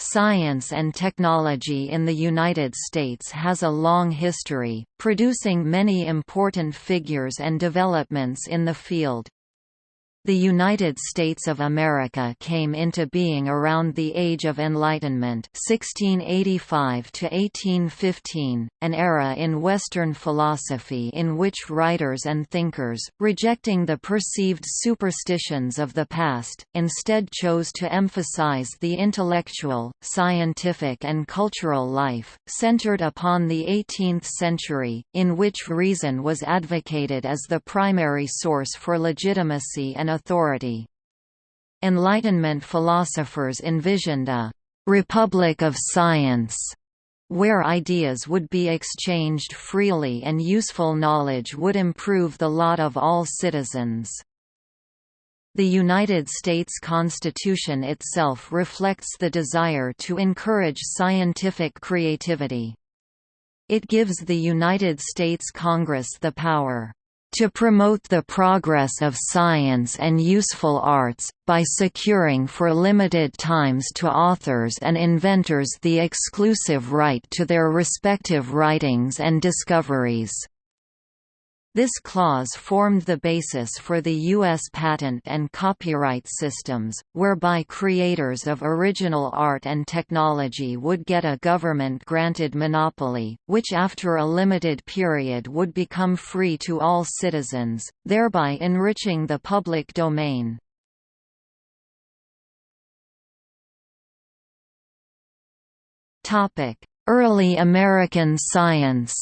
Science and technology in the United States has a long history, producing many important figures and developments in the field. The United States of America came into being around the Age of Enlightenment 1685 1815, an era in Western philosophy in which writers and thinkers, rejecting the perceived superstitions of the past, instead chose to emphasize the intellectual, scientific and cultural life, centered upon the 18th century, in which reason was advocated as the primary source for legitimacy and authority. Enlightenment philosophers envisioned a «republic of science» where ideas would be exchanged freely and useful knowledge would improve the lot of all citizens. The United States Constitution itself reflects the desire to encourage scientific creativity. It gives the United States Congress the power to promote the progress of science and useful arts, by securing for limited times to authors and inventors the exclusive right to their respective writings and discoveries. This clause formed the basis for the U.S. patent and copyright systems, whereby creators of original art and technology would get a government-granted monopoly, which after a limited period would become free to all citizens, thereby enriching the public domain. Early American science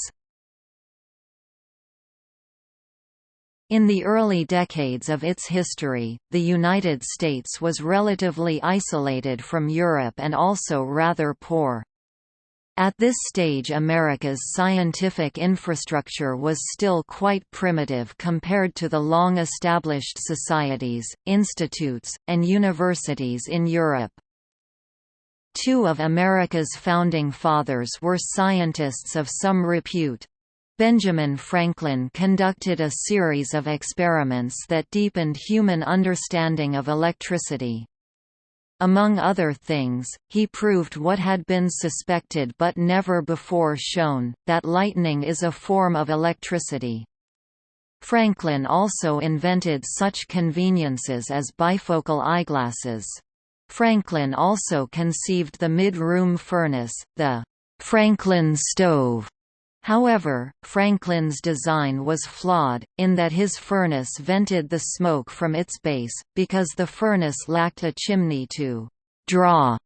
In the early decades of its history, the United States was relatively isolated from Europe and also rather poor. At this stage America's scientific infrastructure was still quite primitive compared to the long-established societies, institutes, and universities in Europe. Two of America's founding fathers were scientists of some repute, Benjamin Franklin conducted a series of experiments that deepened human understanding of electricity. Among other things, he proved what had been suspected but never before shown, that lightning is a form of electricity. Franklin also invented such conveniences as bifocal eyeglasses. Franklin also conceived the mid-room furnace, the Franklin stove, However, Franklin's design was flawed, in that his furnace vented the smoke from its base, because the furnace lacked a chimney to «draw»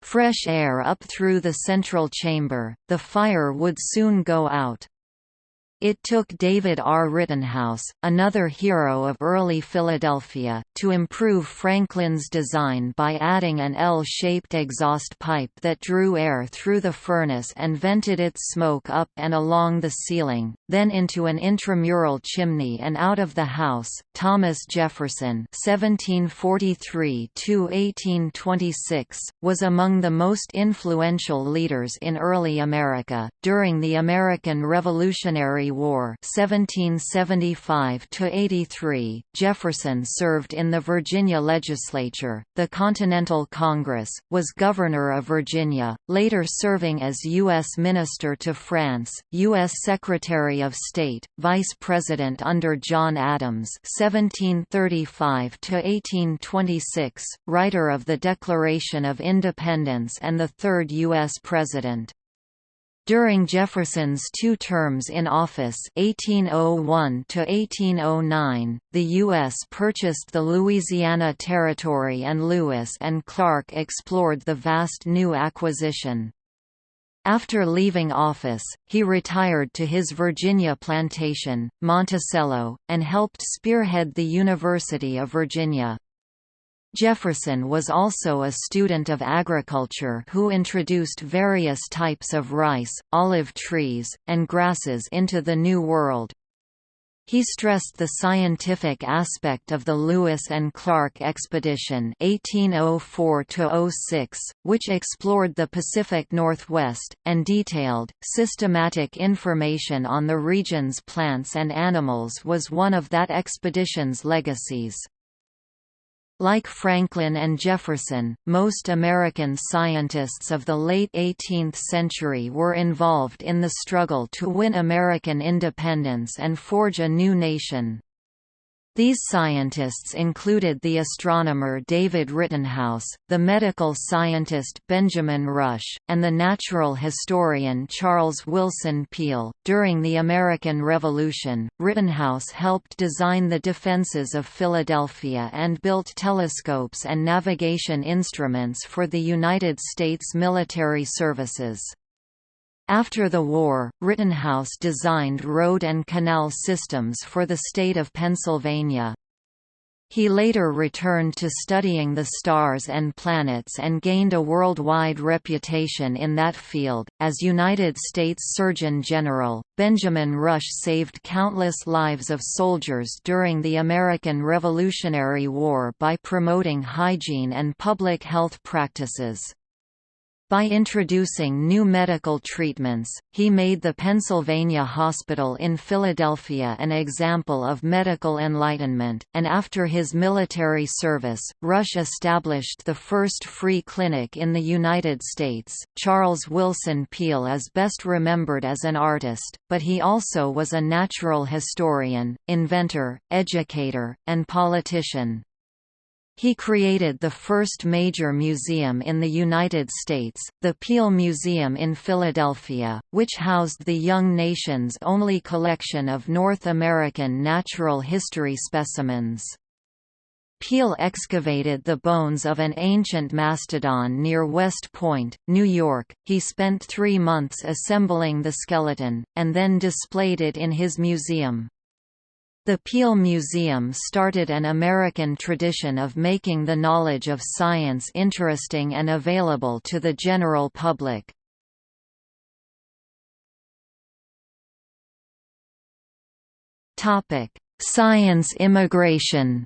fresh air up through the central chamber, the fire would soon go out. It took David R. Rittenhouse, another hero of early Philadelphia, to improve Franklin's design by adding an L-shaped exhaust pipe that drew air through the furnace and vented its smoke up and along the ceiling, then into an intramural chimney and out of the house. Thomas Jefferson (1743–1826) was among the most influential leaders in early America during the American Revolutionary War 1775–83, Jefferson served in the Virginia legislature, the Continental Congress, was Governor of Virginia, later serving as U.S. Minister to France, U.S. Secretary of State, Vice President under John Adams 1735–1826, writer of the Declaration of Independence and the third U.S. President. During Jefferson's two terms in office 1801 the U.S. purchased the Louisiana Territory and Lewis and Clark explored the vast new acquisition. After leaving office, he retired to his Virginia plantation, Monticello, and helped spearhead the University of Virginia. Jefferson was also a student of agriculture who introduced various types of rice, olive trees, and grasses into the New World. He stressed the scientific aspect of the Lewis and Clark expedition 1804 which explored the Pacific Northwest, and detailed, systematic information on the region's plants and animals was one of that expedition's legacies. Like Franklin and Jefferson, most American scientists of the late 18th century were involved in the struggle to win American independence and forge a new nation. These scientists included the astronomer David Rittenhouse, the medical scientist Benjamin Rush, and the natural historian Charles Willson Peale. During the American Revolution, Rittenhouse helped design the defenses of Philadelphia and built telescopes and navigation instruments for the United States military services. After the war, Rittenhouse designed road and canal systems for the state of Pennsylvania. He later returned to studying the stars and planets and gained a worldwide reputation in that field. As United States Surgeon General, Benjamin Rush saved countless lives of soldiers during the American Revolutionary War by promoting hygiene and public health practices. By introducing new medical treatments, he made the Pennsylvania Hospital in Philadelphia an example of medical enlightenment, and after his military service, Rush established the first free clinic in the United States. Charles Willson Peale is best remembered as an artist, but he also was a natural historian, inventor, educator, and politician. He created the first major museum in the United States, the Peale Museum in Philadelphia, which housed the young nation's only collection of North American natural history specimens. Peale excavated the bones of an ancient mastodon near West Point, New York. He spent three months assembling the skeleton, and then displayed it in his museum. The Peale Museum started an American tradition of making the knowledge of science interesting and available to the general public. Science immigration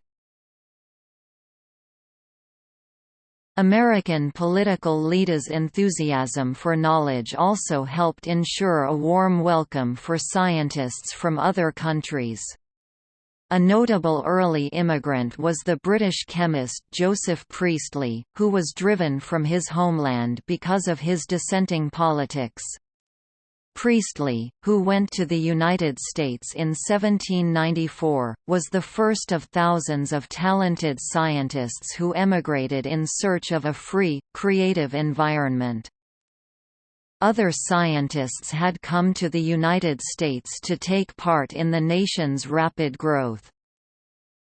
American political leaders' enthusiasm for knowledge also helped ensure a warm welcome for scientists from other countries. A notable early immigrant was the British chemist Joseph Priestley, who was driven from his homeland because of his dissenting politics. Priestley, who went to the United States in 1794, was the first of thousands of talented scientists who emigrated in search of a free, creative environment. Other scientists had come to the United States to take part in the nation's rapid growth.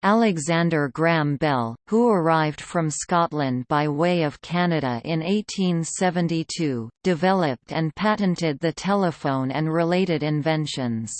Alexander Graham Bell, who arrived from Scotland by way of Canada in 1872, developed and patented the telephone and related inventions.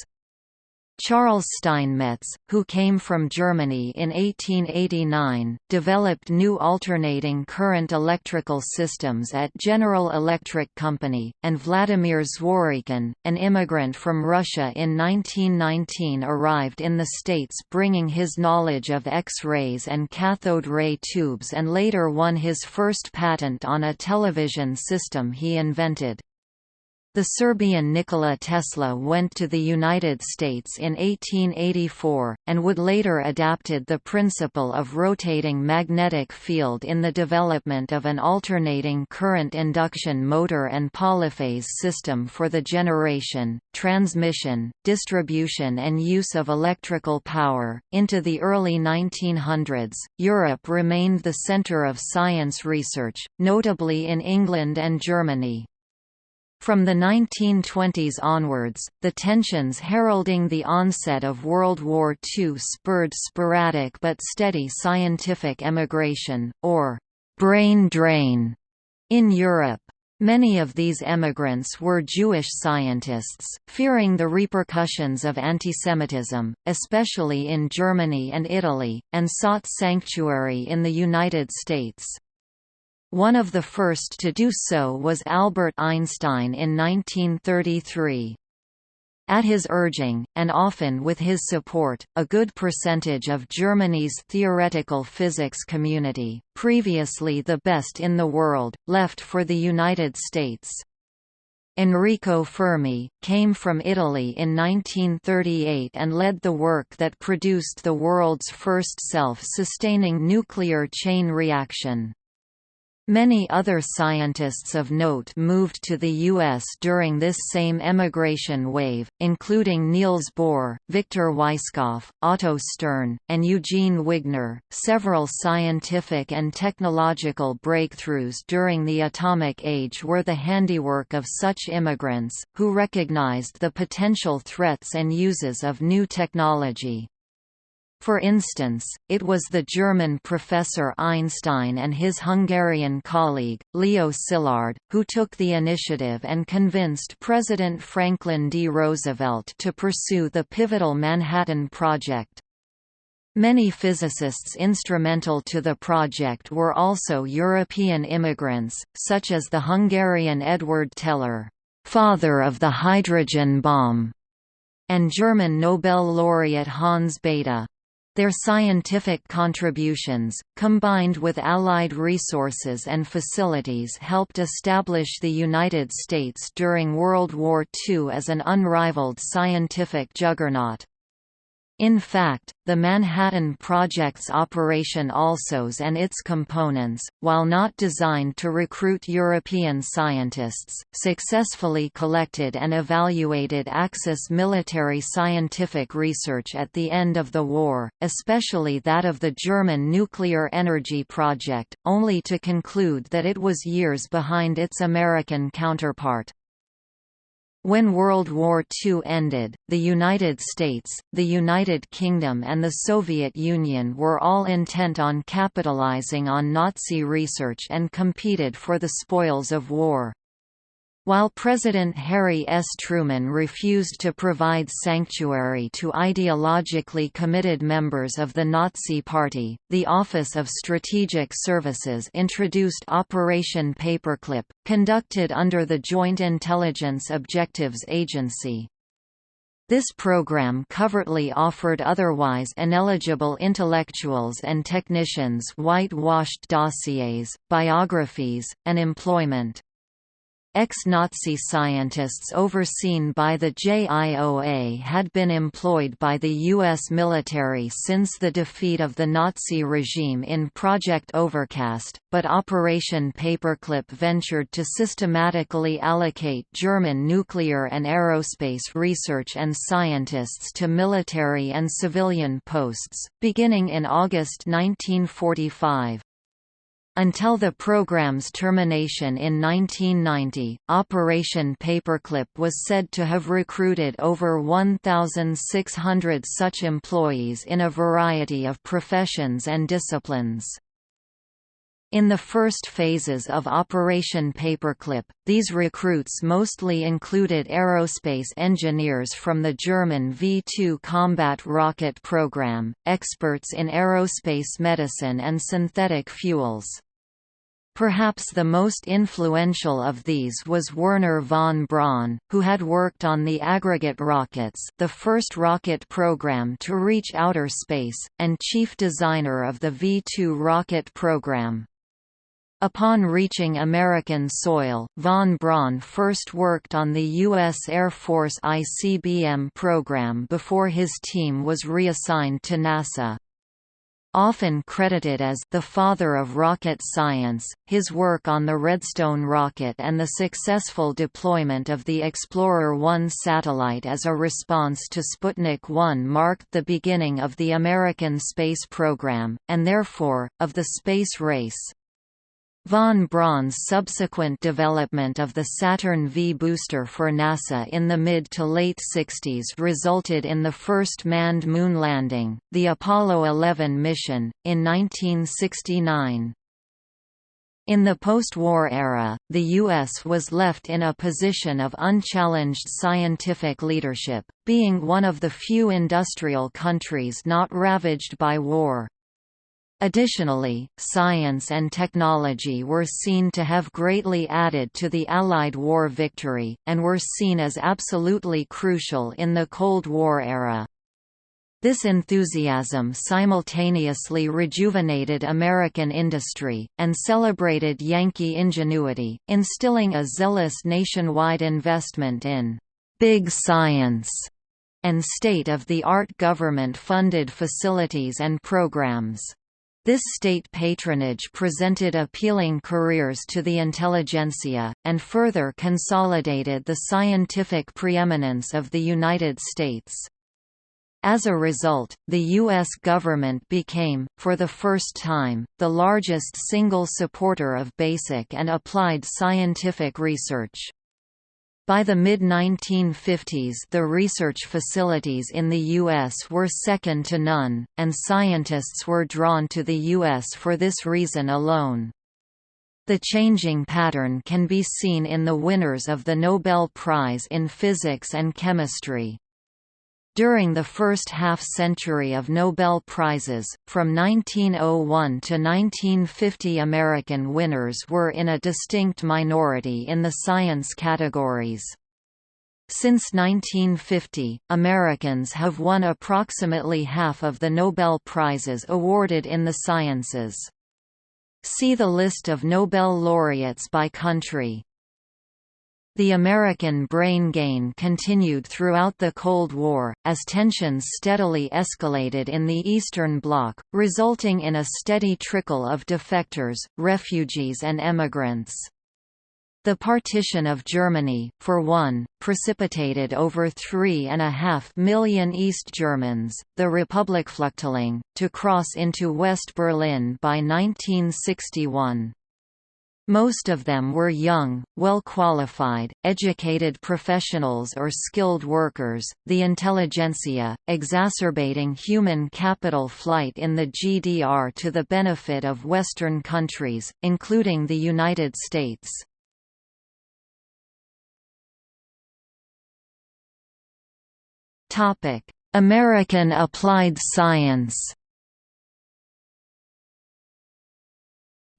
Charles Steinmetz, who came from Germany in 1889, developed new alternating current electrical systems at General Electric Company, and Vladimir Zworykin, an immigrant from Russia in 1919 arrived in the States bringing his knowledge of X-rays and cathode ray tubes and later won his first patent on a television system he invented. The Serbian Nikola Tesla went to the United States in 1884, and would later adapted the principle of rotating magnetic field in the development of an alternating current induction motor and polyphase system for the generation, transmission, distribution and use of electrical power. Into the early 1900s, Europe remained the center of science research, notably in England and Germany. From the 1920s onwards, the tensions heralding the onset of World War II spurred sporadic but steady scientific emigration, or «brain drain» in Europe. Many of these emigrants were Jewish scientists, fearing the repercussions of antisemitism, especially in Germany and Italy, and sought sanctuary in the United States. One of the first to do so was Albert Einstein in 1933. At his urging, and often with his support, a good percentage of Germany's theoretical physics community, previously the best in the world, left for the United States. Enrico Fermi, came from Italy in 1938 and led the work that produced the world's first self-sustaining nuclear chain reaction. Many other scientists of note moved to the U.S. during this same emigration wave, including Niels Bohr, Victor Weisskopf, Otto Stern, and Eugene Wigner. Several scientific and technological breakthroughs during the atomic age were the handiwork of such immigrants, who recognized the potential threats and uses of new technology. For instance, it was the German professor Einstein and his Hungarian colleague, Leo Szilard, who took the initiative and convinced President Franklin D. Roosevelt to pursue the pivotal Manhattan Project. Many physicists instrumental to the project were also European immigrants, such as the Hungarian Edward Teller, father of the hydrogen bomb, and German Nobel laureate Hans Bethe. Their scientific contributions, combined with Allied resources and facilities helped establish the United States during World War II as an unrivaled scientific juggernaut. In fact, the Manhattan Project's Operation Alsos and its components, while not designed to recruit European scientists, successfully collected and evaluated Axis military scientific research at the end of the war, especially that of the German nuclear energy project, only to conclude that it was years behind its American counterpart. When World War II ended, the United States, the United Kingdom and the Soviet Union were all intent on capitalizing on Nazi research and competed for the spoils of war. While President Harry S. Truman refused to provide sanctuary to ideologically committed members of the Nazi Party, the Office of Strategic Services introduced Operation Paperclip, conducted under the Joint Intelligence Objectives Agency. This program covertly offered otherwise ineligible intellectuals and technicians whitewashed dossiers, biographies, and employment. Ex-Nazi scientists overseen by the JIOA had been employed by the U.S. military since the defeat of the Nazi regime in Project Overcast, but Operation Paperclip ventured to systematically allocate German nuclear and aerospace research and scientists to military and civilian posts, beginning in August 1945. Until the program's termination in 1990, Operation Paperclip was said to have recruited over 1,600 such employees in a variety of professions and disciplines. In the first phases of Operation Paperclip, these recruits mostly included aerospace engineers from the German V-2 combat rocket program, experts in aerospace medicine and synthetic fuels. Perhaps the most influential of these was Wernher von Braun, who had worked on the aggregate rockets the first rocket program to reach outer space, and chief designer of the V-2 rocket program. Upon reaching American soil, von Braun first worked on the U.S. Air Force ICBM program before his team was reassigned to NASA. Often credited as the father of rocket science, his work on the Redstone rocket and the successful deployment of the Explorer-1 satellite as a response to Sputnik 1 marked the beginning of the American space program, and therefore, of the space race. Von Braun's subsequent development of the Saturn V booster for NASA in the mid to late 60s resulted in the first manned moon landing, the Apollo 11 mission, in 1969. In the post-war era, the U.S. was left in a position of unchallenged scientific leadership, being one of the few industrial countries not ravaged by war. Additionally, science and technology were seen to have greatly added to the Allied war victory, and were seen as absolutely crucial in the Cold War era. This enthusiasm simultaneously rejuvenated American industry, and celebrated Yankee ingenuity, instilling a zealous nationwide investment in «big science» and state-of-the-art government-funded facilities and programs. This state patronage presented appealing careers to the intelligentsia, and further consolidated the scientific preeminence of the United States. As a result, the U.S. government became, for the first time, the largest single supporter of basic and applied scientific research. By the mid-1950s the research facilities in the U.S. were second to none, and scientists were drawn to the U.S. for this reason alone. The changing pattern can be seen in the winners of the Nobel Prize in Physics and Chemistry. During the first half-century of Nobel Prizes, from 1901 to 1950 American winners were in a distinct minority in the science categories. Since 1950, Americans have won approximately half of the Nobel Prizes awarded in the sciences. See the list of Nobel laureates by country. The American brain gain continued throughout the Cold War, as tensions steadily escalated in the Eastern Bloc, resulting in a steady trickle of defectors, refugees and emigrants. The partition of Germany, for one, precipitated over three and a half million East Germans, the Republikflüchtling, to cross into West Berlin by 1961. Most of them were young, well-qualified, educated professionals or skilled workers, the intelligentsia, exacerbating human capital flight in the GDR to the benefit of Western countries, including the United States. American applied science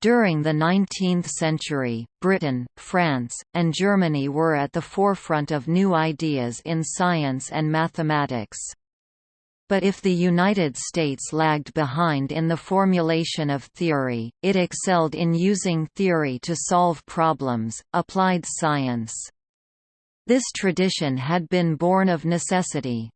During the 19th century, Britain, France, and Germany were at the forefront of new ideas in science and mathematics. But if the United States lagged behind in the formulation of theory, it excelled in using theory to solve problems, applied science. This tradition had been born of necessity.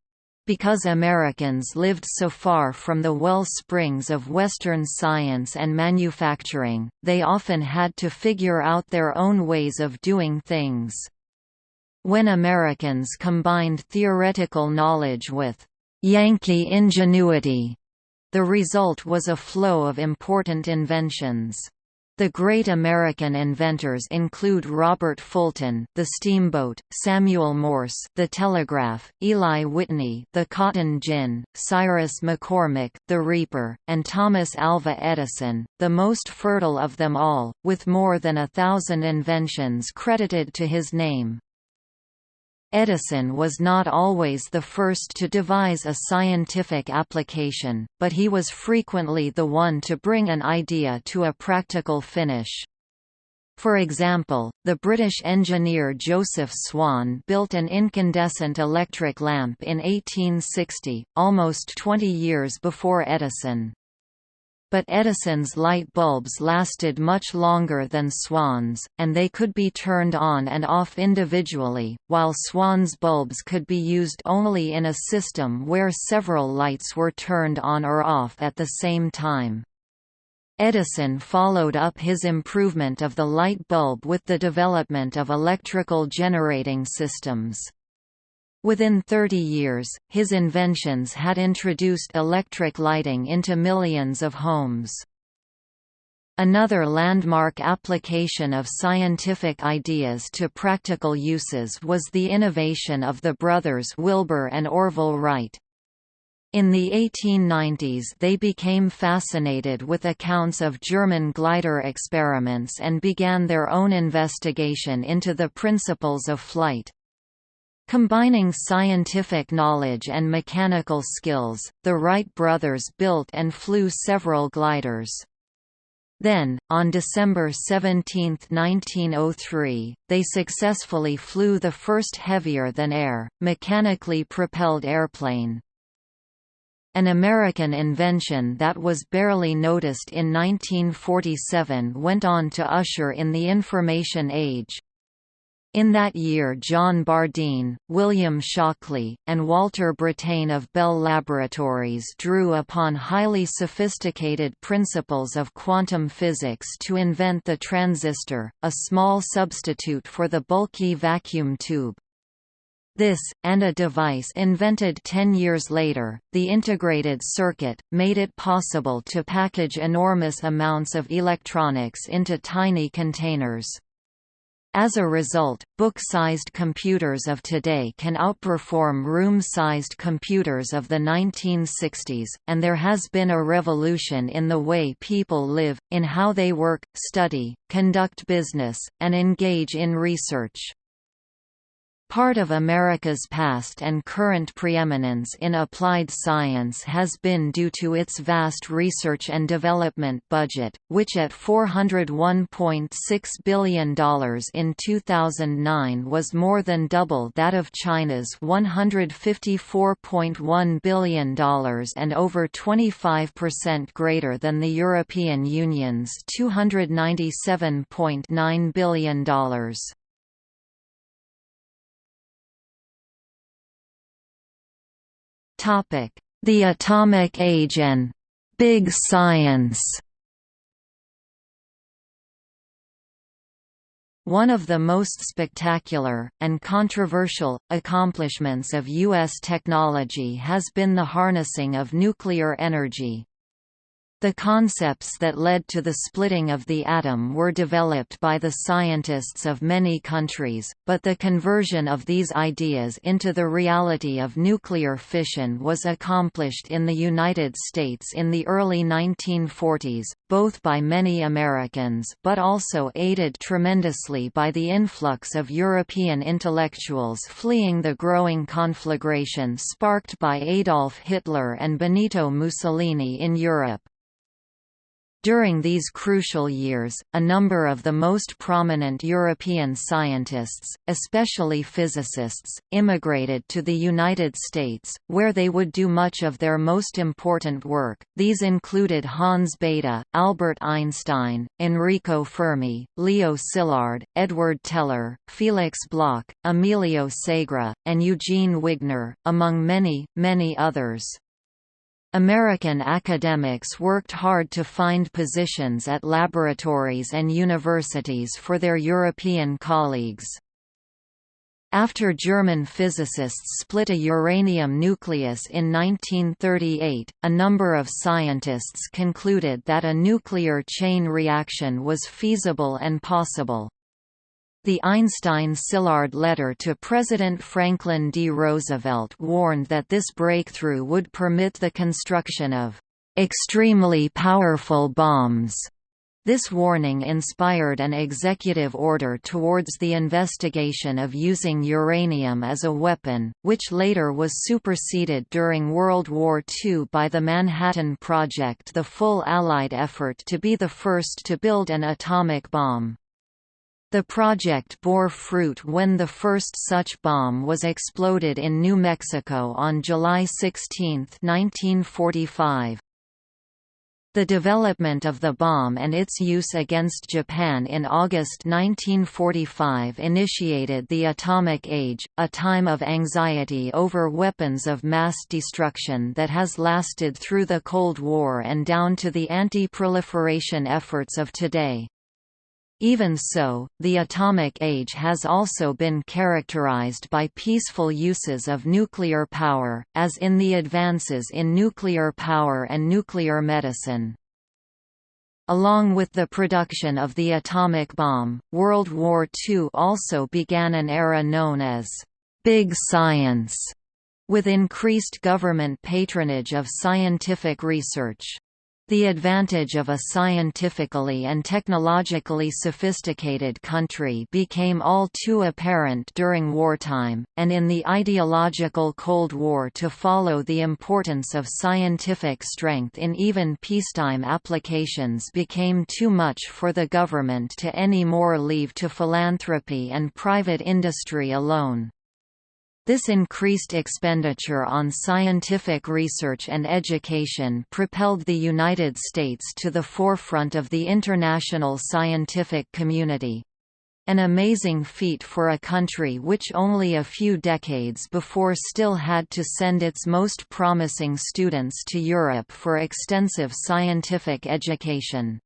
Because Americans lived so far from the well springs of Western science and manufacturing, they often had to figure out their own ways of doing things. When Americans combined theoretical knowledge with «Yankee ingenuity», the result was a flow of important inventions. The great American inventors include Robert Fulton, the steamboat, Samuel Morse, the telegraph, Eli Whitney, the cotton gin, Cyrus McCormick, the reaper, and Thomas Alva Edison, the most fertile of them all, with more than a thousand inventions credited to his name. Edison was not always the first to devise a scientific application, but he was frequently the one to bring an idea to a practical finish. For example, the British engineer Joseph Swan built an incandescent electric lamp in 1860, almost 20 years before Edison but Edison's light bulbs lasted much longer than Swan's, and they could be turned on and off individually, while Swan's bulbs could be used only in a system where several lights were turned on or off at the same time. Edison followed up his improvement of the light bulb with the development of electrical generating systems. Within 30 years, his inventions had introduced electric lighting into millions of homes. Another landmark application of scientific ideas to practical uses was the innovation of the brothers Wilbur and Orville Wright. In the 1890s they became fascinated with accounts of German glider experiments and began their own investigation into the principles of flight. Combining scientific knowledge and mechanical skills, the Wright brothers built and flew several gliders. Then, on December 17, 1903, they successfully flew the first heavier-than-air, mechanically propelled airplane. An American invention that was barely noticed in 1947 went on to usher in the information age. In that year John Bardeen, William Shockley, and Walter Brattain of Bell Laboratories drew upon highly sophisticated principles of quantum physics to invent the transistor, a small substitute for the bulky vacuum tube. This, and a device invented ten years later, the integrated circuit, made it possible to package enormous amounts of electronics into tiny containers. As a result, book-sized computers of today can outperform room-sized computers of the 1960s, and there has been a revolution in the way people live, in how they work, study, conduct business, and engage in research. Part of America's past and current preeminence in applied science has been due to its vast research and development budget, which at $401.6 billion in 2009 was more than double that of China's $154.1 billion and over 25% greater than the European Union's $297.9 billion. The Atomic Age and «Big Science» One of the most spectacular, and controversial, accomplishments of U.S. technology has been the harnessing of nuclear energy. The concepts that led to the splitting of the atom were developed by the scientists of many countries, but the conversion of these ideas into the reality of nuclear fission was accomplished in the United States in the early 1940s, both by many Americans but also aided tremendously by the influx of European intellectuals fleeing the growing conflagration sparked by Adolf Hitler and Benito Mussolini in Europe. During these crucial years, a number of the most prominent European scientists, especially physicists, immigrated to the United States, where they would do much of their most important work. These included Hans Bethe, Albert Einstein, Enrico Fermi, Leo Szilard, Edward Teller, Felix Bloch, Emilio Segre, and Eugene Wigner, among many, many others. American academics worked hard to find positions at laboratories and universities for their European colleagues. After German physicists split a uranium nucleus in 1938, a number of scientists concluded that a nuclear chain reaction was feasible and possible. The Einstein-Szilard letter to President Franklin D. Roosevelt warned that this breakthrough would permit the construction of extremely powerful bombs. This warning inspired an executive order towards the investigation of using uranium as a weapon, which later was superseded during World War II by the Manhattan Project the full Allied effort to be the first to build an atomic bomb. The project bore fruit when the first such bomb was exploded in New Mexico on July 16, 1945. The development of the bomb and its use against Japan in August 1945 initiated the Atomic Age, a time of anxiety over weapons of mass destruction that has lasted through the Cold War and down to the anti-proliferation efforts of today. Even so, the atomic age has also been characterized by peaceful uses of nuclear power, as in the advances in nuclear power and nuclear medicine. Along with the production of the atomic bomb, World War II also began an era known as «big science», with increased government patronage of scientific research. The advantage of a scientifically and technologically sophisticated country became all too apparent during wartime, and in the ideological Cold War to follow the importance of scientific strength in even peacetime applications became too much for the government to any more leave to philanthropy and private industry alone. This increased expenditure on scientific research and education propelled the United States to the forefront of the international scientific community. An amazing feat for a country which only a few decades before still had to send its most promising students to Europe for extensive scientific education.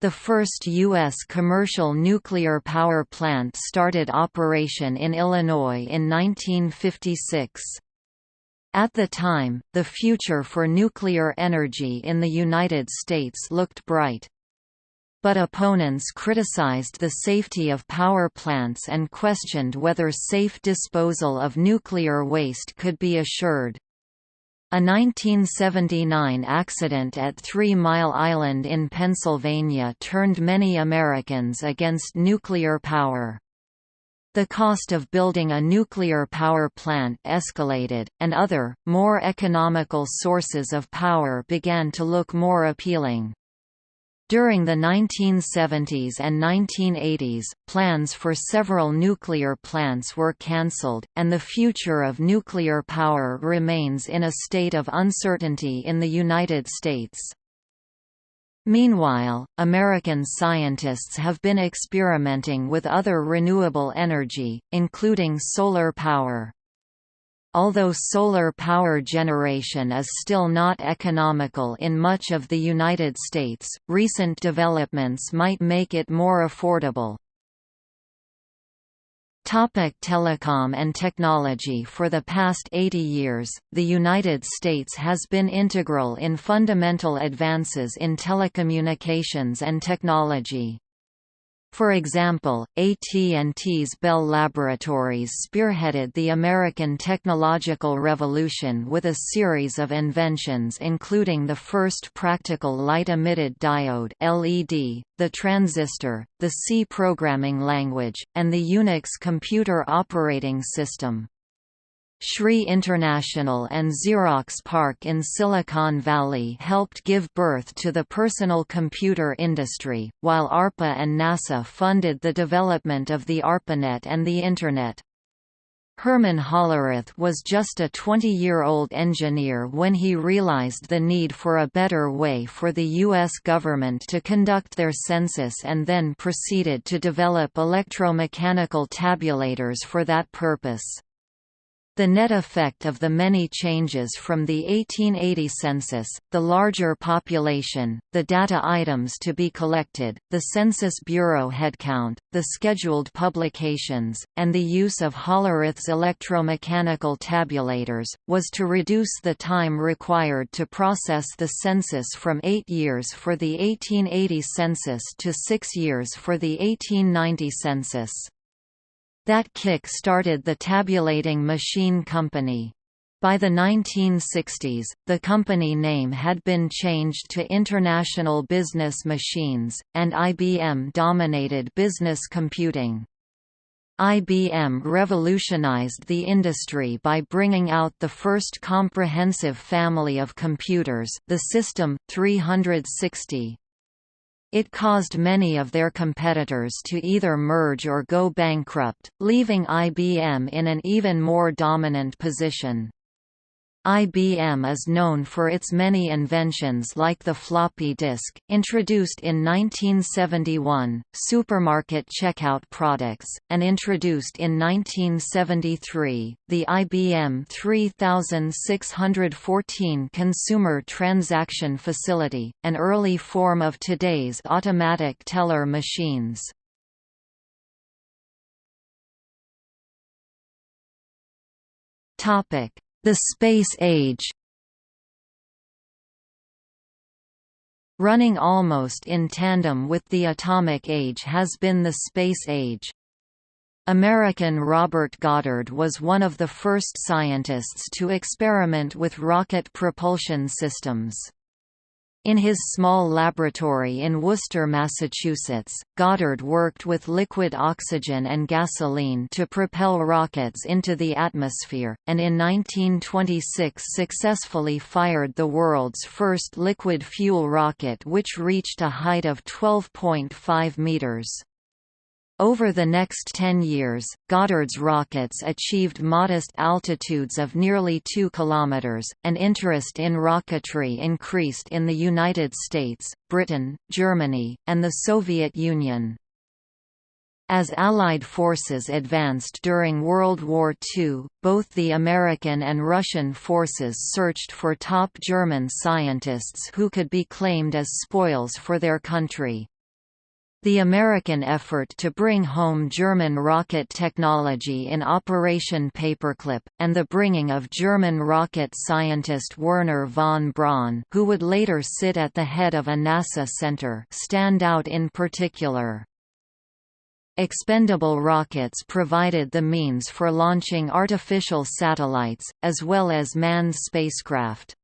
The first U.S. commercial nuclear power plant started operation in Illinois in 1956. At the time, the future for nuclear energy in the United States looked bright. But opponents criticized the safety of power plants and questioned whether safe disposal of nuclear waste could be assured. A 1979 accident at Three Mile Island in Pennsylvania turned many Americans against nuclear power. The cost of building a nuclear power plant escalated, and other, more economical sources of power began to look more appealing. During the 1970s and 1980s, plans for several nuclear plants were cancelled, and the future of nuclear power remains in a state of uncertainty in the United States. Meanwhile, American scientists have been experimenting with other renewable energy, including solar power. Although solar power generation is still not economical in much of the United States, recent developments might make it more affordable. Topic telecom and technology For the past 80 years, the United States has been integral in fundamental advances in telecommunications and technology. For example, AT&T's Bell Laboratories spearheaded the American technological revolution with a series of inventions including the first practical light-emitted diode LED, the transistor, the C programming language, and the Unix computer operating system. SRI International and Xerox PARC in Silicon Valley helped give birth to the personal computer industry, while ARPA and NASA funded the development of the ARPANET and the Internet. Herman Hollerith was just a 20-year-old engineer when he realized the need for a better way for the U.S. government to conduct their census and then proceeded to develop electromechanical tabulators for that purpose. The net effect of the many changes from the 1880 census, the larger population, the data items to be collected, the Census Bureau headcount, the scheduled publications, and the use of Hollerith's electromechanical tabulators, was to reduce the time required to process the census from eight years for the 1880 census to six years for the 1890 census. That kick started the tabulating machine company. By the 1960s, the company name had been changed to International Business Machines, and IBM dominated business computing. IBM revolutionized the industry by bringing out the first comprehensive family of computers the System 360. It caused many of their competitors to either merge or go bankrupt, leaving IBM in an even more dominant position. IBM is known for its many inventions like the floppy disk, introduced in 1971, supermarket checkout products, and introduced in 1973, the IBM 3614 consumer transaction facility, an early form of today's automatic teller machines. Topic the Space Age Running almost in tandem with the Atomic Age has been the Space Age. American Robert Goddard was one of the first scientists to experiment with rocket propulsion systems. In his small laboratory in Worcester, Massachusetts, Goddard worked with liquid oxygen and gasoline to propel rockets into the atmosphere, and in 1926 successfully fired the world's first liquid fuel rocket which reached a height of 12.5 meters. Over the next 10 years, Goddard's rockets achieved modest altitudes of nearly 2 kilometers, and interest in rocketry increased in the United States, Britain, Germany, and the Soviet Union. As Allied forces advanced during World War II, both the American and Russian forces searched for top German scientists who could be claimed as spoils for their country. The American effort to bring home German rocket technology in Operation Paperclip, and the bringing of German rocket scientist Wernher von Braun who would later sit at the head of a NASA center stand out in particular. Expendable rockets provided the means for launching artificial satellites, as well as manned spacecraft.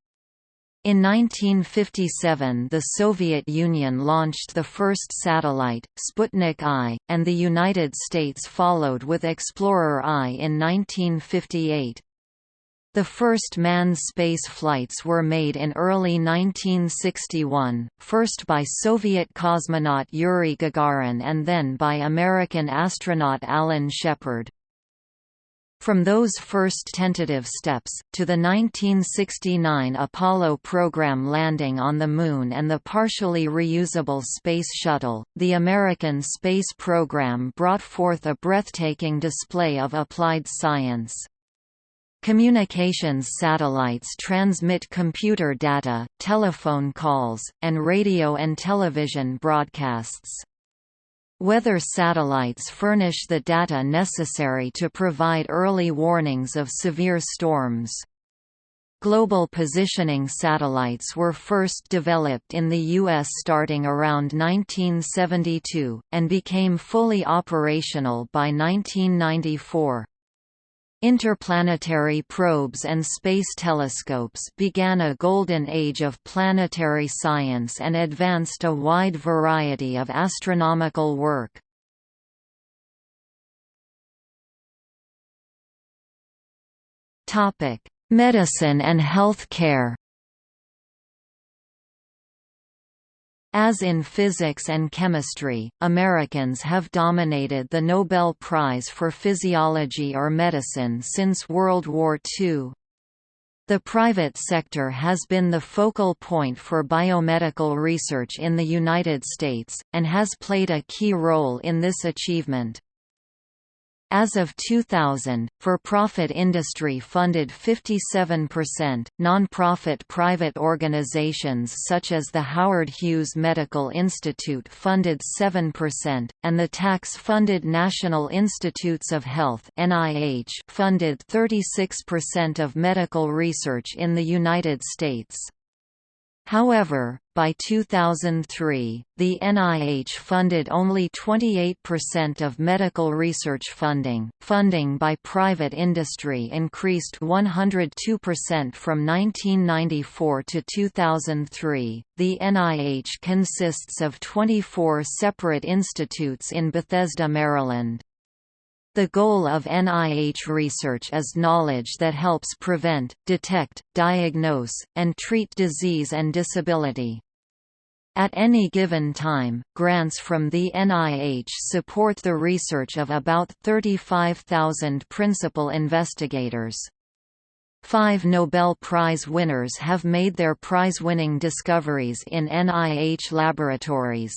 In 1957 the Soviet Union launched the first satellite, Sputnik I, and the United States followed with Explorer I in 1958. The first manned space flights were made in early 1961, first by Soviet cosmonaut Yuri Gagarin and then by American astronaut Alan Shepard. From those first tentative steps, to the 1969 Apollo program landing on the Moon and the partially reusable Space Shuttle, the American space program brought forth a breathtaking display of applied science. Communications satellites transmit computer data, telephone calls, and radio and television broadcasts. Weather satellites furnish the data necessary to provide early warnings of severe storms. Global positioning satellites were first developed in the U.S. starting around 1972, and became fully operational by 1994. Interplanetary probes and space telescopes began a golden age of planetary science and advanced a wide variety of astronomical work. Medicine and health care As in physics and chemistry, Americans have dominated the Nobel Prize for Physiology or Medicine since World War II. The private sector has been the focal point for biomedical research in the United States, and has played a key role in this achievement. As of 2000, for-profit industry funded 57%, non-profit private organizations such as the Howard Hughes Medical Institute funded 7%, and the tax-funded National Institutes of Health funded 36% of medical research in the United States. However, by 2003, the NIH funded only 28% of medical research funding. Funding by private industry increased 102% from 1994 to 2003. The NIH consists of 24 separate institutes in Bethesda, Maryland. The goal of NIH research is knowledge that helps prevent, detect, diagnose, and treat disease and disability. At any given time, grants from the NIH support the research of about 35,000 principal investigators. Five Nobel Prize winners have made their prize-winning discoveries in NIH laboratories.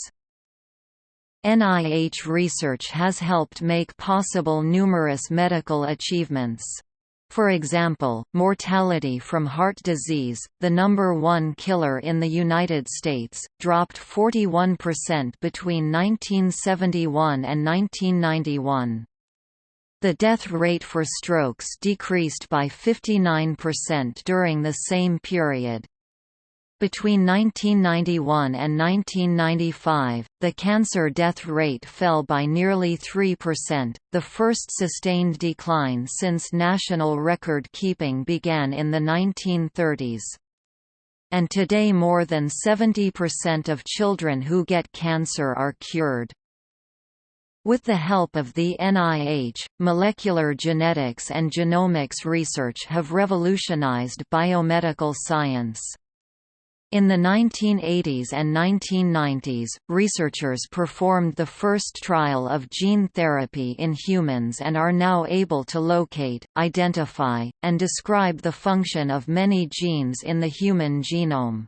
NIH research has helped make possible numerous medical achievements. For example, mortality from heart disease, the number one killer in the United States, dropped 41% between 1971 and 1991. The death rate for strokes decreased by 59% during the same period. Between 1991 and 1995, the cancer death rate fell by nearly 3%, the first sustained decline since national record keeping began in the 1930s. And today more than 70% of children who get cancer are cured. With the help of the NIH, molecular genetics and genomics research have revolutionized biomedical science. In the 1980s and 1990s, researchers performed the first trial of gene therapy in humans and are now able to locate, identify, and describe the function of many genes in the human genome.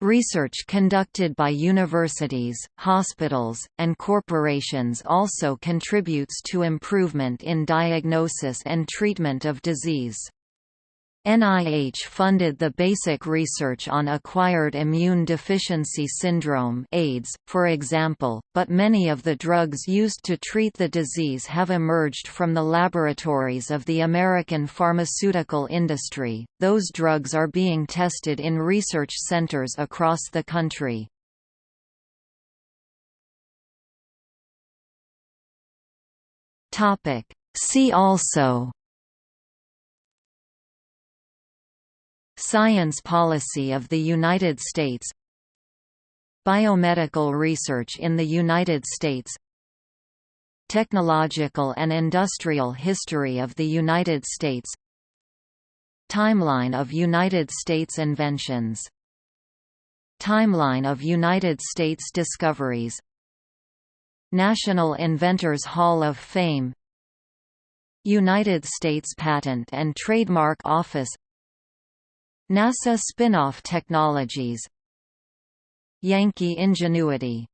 Research conducted by universities, hospitals, and corporations also contributes to improvement in diagnosis and treatment of disease. NIH funded the basic research on acquired immune deficiency syndrome AIDS, for example, but many of the drugs used to treat the disease have emerged from the laboratories of the American pharmaceutical industry. Those drugs are being tested in research centers across the country. See also Science policy of the United States. Biomedical research in the United States. Technological and industrial history of the United States. Timeline of United States inventions. Timeline of United States discoveries. National Inventors Hall of Fame. United States Patent and Trademark Office NASA spin-off technologies. Yankee Ingenuity